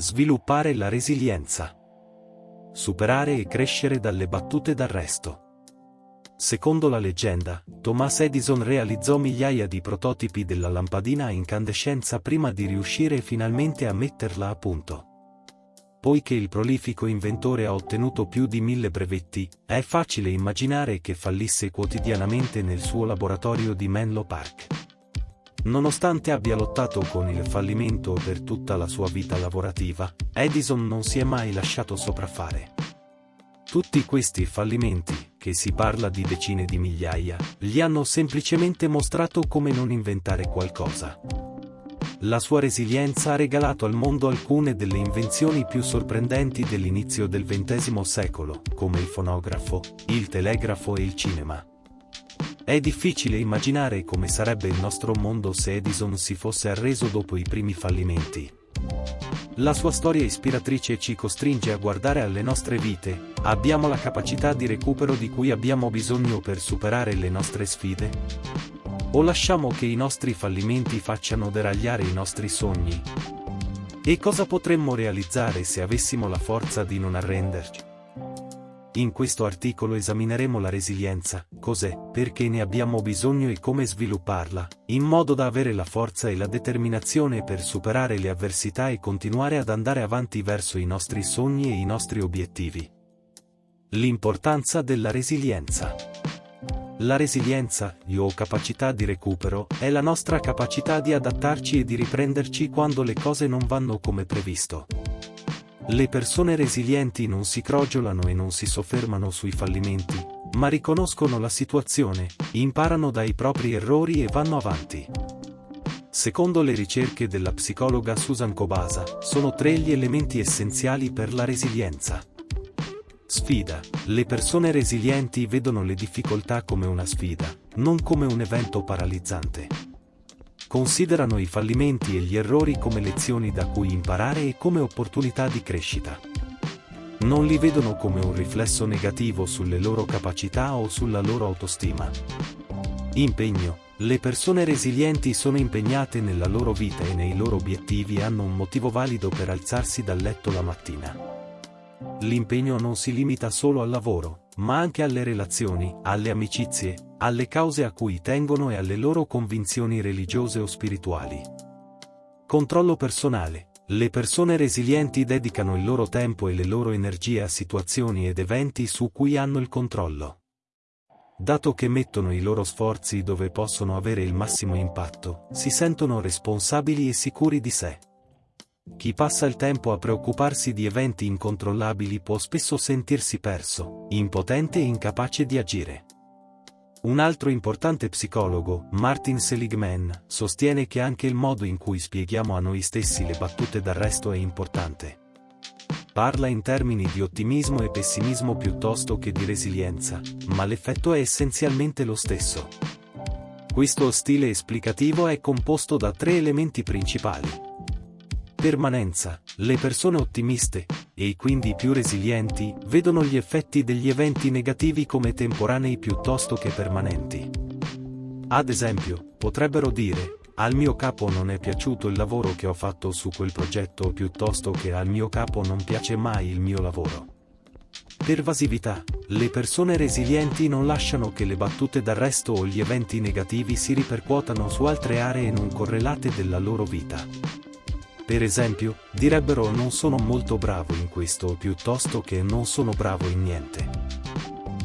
Sviluppare la resilienza. Superare e crescere dalle battute d'arresto. Secondo la leggenda, Thomas Edison realizzò migliaia di prototipi della lampadina a incandescenza prima di riuscire finalmente a metterla a punto. Poiché il prolifico inventore ha ottenuto più di mille brevetti, è facile immaginare che fallisse quotidianamente nel suo laboratorio di Menlo Park. Nonostante abbia lottato con il fallimento per tutta la sua vita lavorativa, Edison non si è mai lasciato sopraffare. Tutti questi fallimenti, che si parla di decine di migliaia, gli hanno semplicemente mostrato come non inventare qualcosa. La sua resilienza ha regalato al mondo alcune delle invenzioni più sorprendenti dell'inizio del XX secolo, come il fonografo, il telegrafo e il cinema. È difficile immaginare come sarebbe il nostro mondo se Edison si fosse arreso dopo i primi fallimenti. La sua storia ispiratrice ci costringe a guardare alle nostre vite, abbiamo la capacità di recupero di cui abbiamo bisogno per superare le nostre sfide? O lasciamo che i nostri fallimenti facciano deragliare i nostri sogni? E cosa potremmo realizzare se avessimo la forza di non arrenderci? In questo articolo esamineremo la resilienza, cos'è, perché ne abbiamo bisogno e come svilupparla, in modo da avere la forza e la determinazione per superare le avversità e continuare ad andare avanti verso i nostri sogni e i nostri obiettivi. L'importanza della resilienza. La resilienza, o capacità di recupero, è la nostra capacità di adattarci e di riprenderci quando le cose non vanno come previsto. Le persone resilienti non si crogiolano e non si soffermano sui fallimenti, ma riconoscono la situazione, imparano dai propri errori e vanno avanti. Secondo le ricerche della psicologa Susan Kobasa, sono tre gli elementi essenziali per la resilienza. Sfida. Le persone resilienti vedono le difficoltà come una sfida, non come un evento paralizzante. Considerano i fallimenti e gli errori come lezioni da cui imparare e come opportunità di crescita. Non li vedono come un riflesso negativo sulle loro capacità o sulla loro autostima. Impegno. Le persone resilienti sono impegnate nella loro vita e nei loro obiettivi e hanno un motivo valido per alzarsi dal letto la mattina. L'impegno non si limita solo al lavoro, ma anche alle relazioni, alle amicizie, alle cause a cui tengono e alle loro convinzioni religiose o spirituali. Controllo personale. Le persone resilienti dedicano il loro tempo e le loro energie a situazioni ed eventi su cui hanno il controllo. Dato che mettono i loro sforzi dove possono avere il massimo impatto, si sentono responsabili e sicuri di sé. Chi passa il tempo a preoccuparsi di eventi incontrollabili può spesso sentirsi perso, impotente e incapace di agire. Un altro importante psicologo, Martin Seligman, sostiene che anche il modo in cui spieghiamo a noi stessi le battute d'arresto è importante. Parla in termini di ottimismo e pessimismo piuttosto che di resilienza, ma l'effetto è essenzialmente lo stesso. Questo stile esplicativo è composto da tre elementi principali. Permanenza. Le persone ottimiste, e quindi più resilienti, vedono gli effetti degli eventi negativi come temporanei piuttosto che permanenti. Ad esempio, potrebbero dire, al mio capo non è piaciuto il lavoro che ho fatto su quel progetto piuttosto che al mio capo non piace mai il mio lavoro. Pervasività. Le persone resilienti non lasciano che le battute d'arresto o gli eventi negativi si ripercuotano su altre aree non correlate della loro vita. Per esempio, direbbero non sono molto bravo in questo piuttosto che non sono bravo in niente.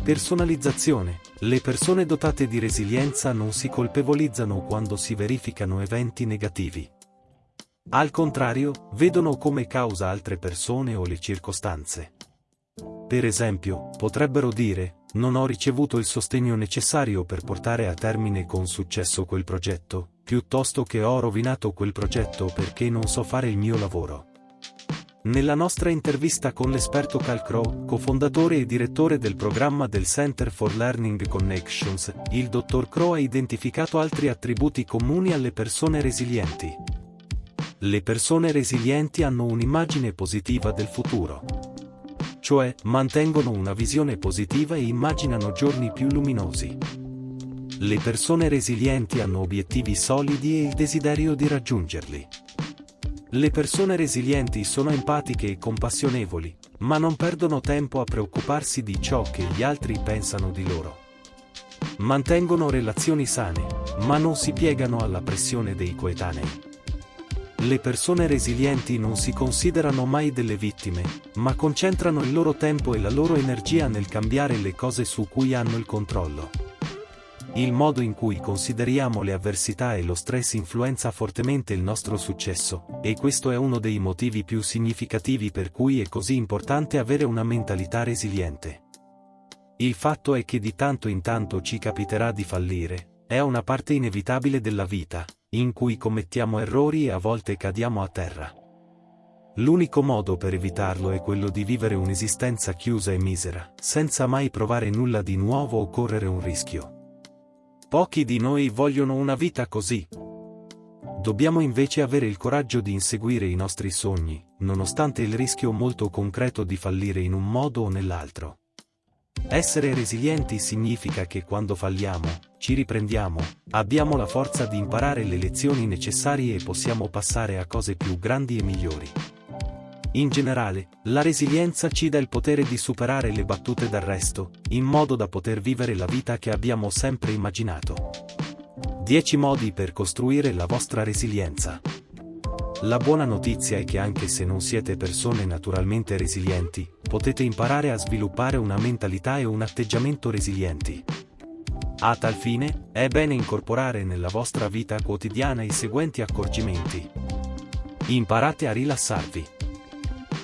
Personalizzazione. Le persone dotate di resilienza non si colpevolizzano quando si verificano eventi negativi. Al contrario, vedono come causa altre persone o le circostanze. Per esempio, potrebbero dire, non ho ricevuto il sostegno necessario per portare a termine con successo quel progetto, piuttosto che ho rovinato quel progetto perché non so fare il mio lavoro. Nella nostra intervista con l'esperto Cal Crow, cofondatore e direttore del programma del Center for Learning Connections, il dottor Crow ha identificato altri attributi comuni alle persone resilienti. Le persone resilienti hanno un'immagine positiva del futuro cioè mantengono una visione positiva e immaginano giorni più luminosi. Le persone resilienti hanno obiettivi solidi e il desiderio di raggiungerli. Le persone resilienti sono empatiche e compassionevoli, ma non perdono tempo a preoccuparsi di ciò che gli altri pensano di loro. Mantengono relazioni sane, ma non si piegano alla pressione dei coetanei. Le persone resilienti non si considerano mai delle vittime, ma concentrano il loro tempo e la loro energia nel cambiare le cose su cui hanno il controllo. Il modo in cui consideriamo le avversità e lo stress influenza fortemente il nostro successo, e questo è uno dei motivi più significativi per cui è così importante avere una mentalità resiliente. Il fatto è che di tanto in tanto ci capiterà di fallire, è una parte inevitabile della vita, in cui commettiamo errori e a volte cadiamo a terra. L'unico modo per evitarlo è quello di vivere un'esistenza chiusa e misera, senza mai provare nulla di nuovo o correre un rischio. Pochi di noi vogliono una vita così. Dobbiamo invece avere il coraggio di inseguire i nostri sogni, nonostante il rischio molto concreto di fallire in un modo o nell'altro. Essere resilienti significa che quando falliamo, ci riprendiamo, abbiamo la forza di imparare le lezioni necessarie e possiamo passare a cose più grandi e migliori. In generale, la resilienza ci dà il potere di superare le battute d'arresto, in modo da poter vivere la vita che abbiamo sempre immaginato. 10 modi per costruire la vostra resilienza. La buona notizia è che anche se non siete persone naturalmente resilienti, potete imparare a sviluppare una mentalità e un atteggiamento resilienti. A tal fine, è bene incorporare nella vostra vita quotidiana i seguenti accorgimenti. Imparate a rilassarvi.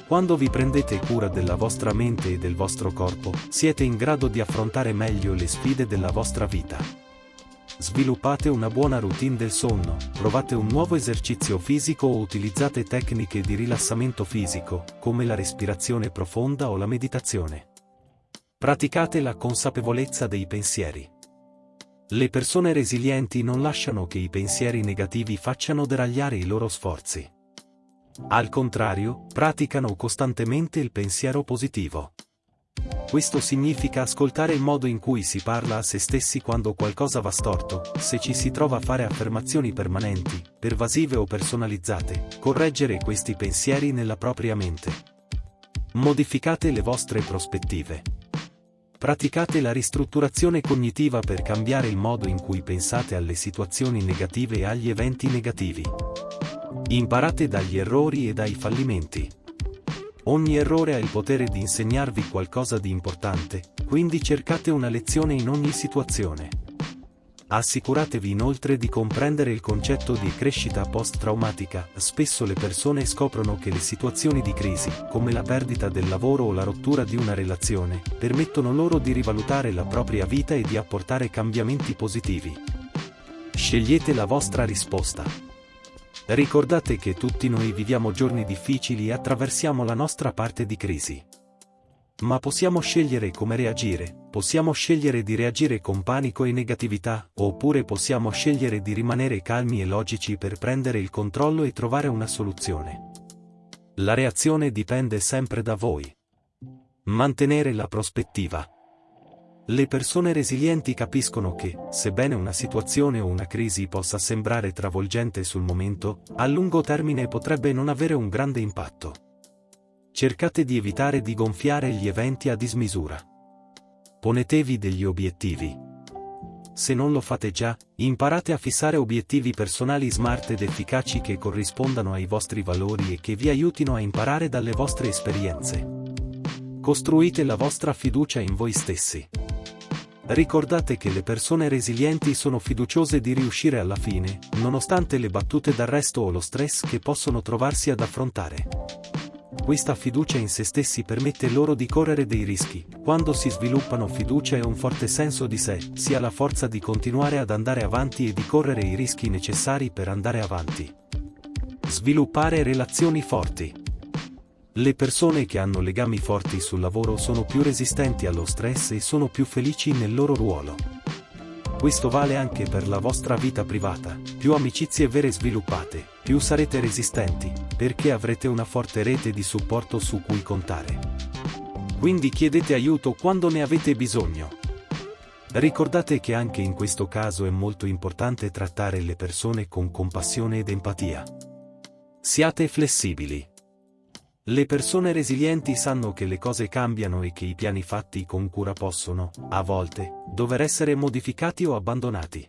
Quando vi prendete cura della vostra mente e del vostro corpo, siete in grado di affrontare meglio le sfide della vostra vita. Sviluppate una buona routine del sonno, provate un nuovo esercizio fisico o utilizzate tecniche di rilassamento fisico, come la respirazione profonda o la meditazione. Praticate la consapevolezza dei pensieri. Le persone resilienti non lasciano che i pensieri negativi facciano deragliare i loro sforzi. Al contrario, praticano costantemente il pensiero positivo. Questo significa ascoltare il modo in cui si parla a se stessi quando qualcosa va storto, se ci si trova a fare affermazioni permanenti, pervasive o personalizzate, correggere questi pensieri nella propria mente. Modificate le vostre prospettive. Praticate la ristrutturazione cognitiva per cambiare il modo in cui pensate alle situazioni negative e agli eventi negativi. Imparate dagli errori e dai fallimenti. Ogni errore ha il potere di insegnarvi qualcosa di importante, quindi cercate una lezione in ogni situazione. Assicuratevi inoltre di comprendere il concetto di crescita post-traumatica. Spesso le persone scoprono che le situazioni di crisi, come la perdita del lavoro o la rottura di una relazione, permettono loro di rivalutare la propria vita e di apportare cambiamenti positivi. Scegliete la vostra risposta. Ricordate che tutti noi viviamo giorni difficili e attraversiamo la nostra parte di crisi. Ma possiamo scegliere come reagire, possiamo scegliere di reagire con panico e negatività, oppure possiamo scegliere di rimanere calmi e logici per prendere il controllo e trovare una soluzione. La reazione dipende sempre da voi. Mantenere la prospettiva. Le persone resilienti capiscono che, sebbene una situazione o una crisi possa sembrare travolgente sul momento, a lungo termine potrebbe non avere un grande impatto. Cercate di evitare di gonfiare gli eventi a dismisura. Ponetevi degli obiettivi. Se non lo fate già, imparate a fissare obiettivi personali smart ed efficaci che corrispondano ai vostri valori e che vi aiutino a imparare dalle vostre esperienze. Costruite la vostra fiducia in voi stessi. Ricordate che le persone resilienti sono fiduciose di riuscire alla fine, nonostante le battute d'arresto o lo stress che possono trovarsi ad affrontare. Questa fiducia in se stessi permette loro di correre dei rischi. Quando si sviluppano fiducia e un forte senso di sé, si ha la forza di continuare ad andare avanti e di correre i rischi necessari per andare avanti. Sviluppare relazioni forti. Le persone che hanno legami forti sul lavoro sono più resistenti allo stress e sono più felici nel loro ruolo. Questo vale anche per la vostra vita privata, più amicizie vere sviluppate, più sarete resistenti, perché avrete una forte rete di supporto su cui contare. Quindi chiedete aiuto quando ne avete bisogno. Ricordate che anche in questo caso è molto importante trattare le persone con compassione ed empatia. Siate flessibili. Le persone resilienti sanno che le cose cambiano e che i piani fatti con cura possono, a volte, dover essere modificati o abbandonati.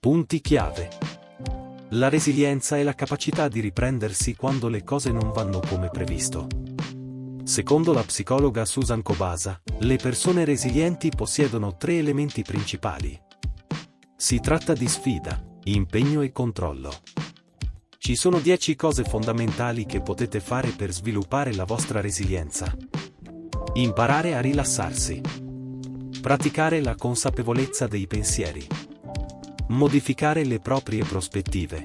Punti chiave. La resilienza è la capacità di riprendersi quando le cose non vanno come previsto. Secondo la psicologa Susan Kobasa, le persone resilienti possiedono tre elementi principali. Si tratta di sfida, impegno e controllo. Ci sono 10 cose fondamentali che potete fare per sviluppare la vostra resilienza. Imparare a rilassarsi. Praticare la consapevolezza dei pensieri. Modificare le proprie prospettive.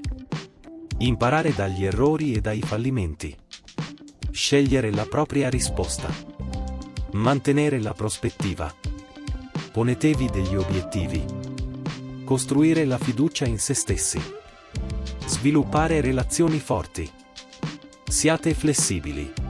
Imparare dagli errori e dai fallimenti. Scegliere la propria risposta. Mantenere la prospettiva. Ponetevi degli obiettivi. Costruire la fiducia in se stessi. Sviluppare relazioni forti. Siate flessibili.